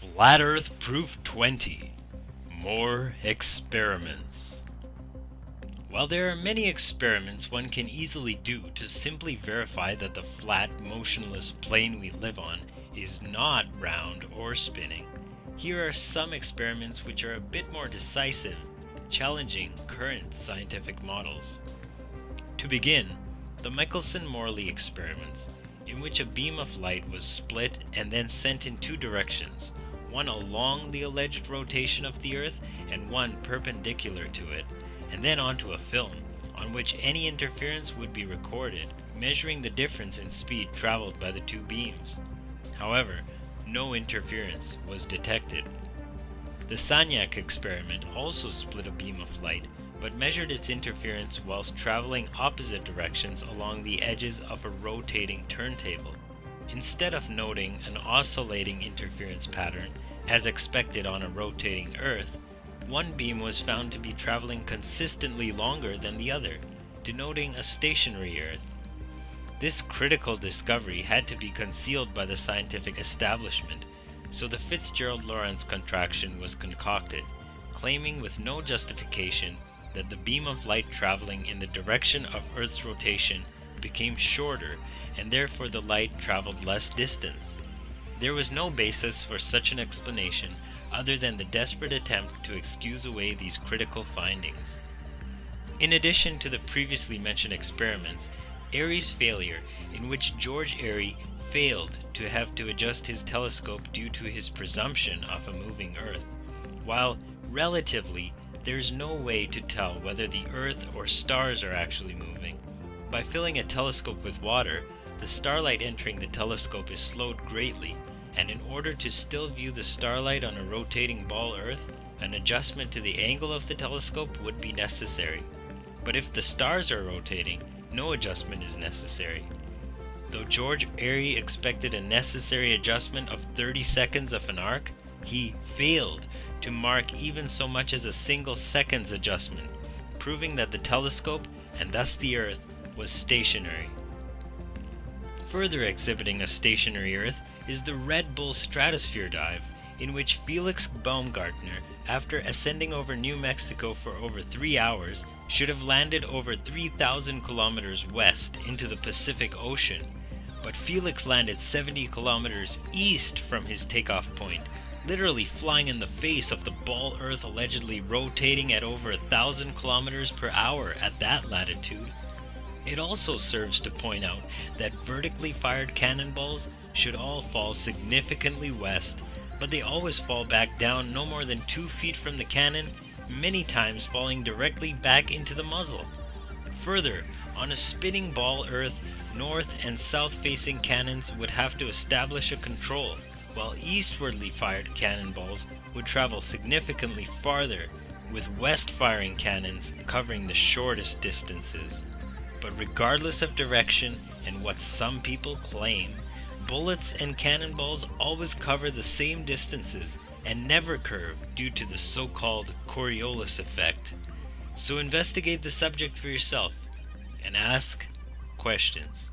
Flat Earth Proof 20 More Experiments. While there are many experiments one can easily do to simply verify that the flat, motionless plane we live on is not round or spinning, here are some experiments which are a bit more decisive, challenging current scientific models. To begin, the Michelson-Morley experiments in which a beam of light was split and then sent in two directions, one along the alleged rotation of the Earth and one perpendicular to it, and then onto a film on which any interference would be recorded, measuring the difference in speed traveled by the two beams. However, no interference was detected. The Sagnac experiment also split a beam of light but measured its interference whilst traveling opposite directions along the edges of a rotating turntable. Instead of noting an oscillating interference pattern, as expected on a rotating Earth, one beam was found to be traveling consistently longer than the other, denoting a stationary Earth. This critical discovery had to be concealed by the scientific establishment, so the Fitzgerald-Lorentz contraction was concocted, claiming with no justification that the beam of light traveling in the direction of Earth's rotation became shorter and therefore the light traveled less distance. There was no basis for such an explanation other than the desperate attempt to excuse away these critical findings. In addition to the previously mentioned experiments, Airy's failure, in which George Airy failed to have to adjust his telescope due to his presumption of a moving Earth, while relatively there's no way to tell whether the Earth or stars are actually moving. By filling a telescope with water, the starlight entering the telescope is slowed greatly, and in order to still view the starlight on a rotating ball Earth, an adjustment to the angle of the telescope would be necessary. But if the stars are rotating, no adjustment is necessary. Though George Airy expected a necessary adjustment of 30 seconds of an arc, he failed to mark even so much as a single second's adjustment, proving that the telescope, and thus the Earth, was stationary. Further exhibiting a stationary Earth is the Red Bull Stratosphere Dive, in which Felix Baumgartner, after ascending over New Mexico for over three hours, should have landed over 3,000 kilometers west into the Pacific Ocean. But Felix landed 70 kilometers east from his takeoff point, literally flying in the face of the ball Earth allegedly rotating at over a thousand kilometers per hour at that latitude. It also serves to point out that vertically fired cannonballs should all fall significantly west, but they always fall back down no more than two feet from the cannon, many times falling directly back into the muzzle. Further, on a spinning ball Earth, north and south facing cannons would have to establish a control, while eastwardly fired cannonballs would travel significantly farther, with west-firing cannons covering the shortest distances. But regardless of direction and what some people claim, bullets and cannonballs always cover the same distances and never curve due to the so-called Coriolis effect. So investigate the subject for yourself and ask questions.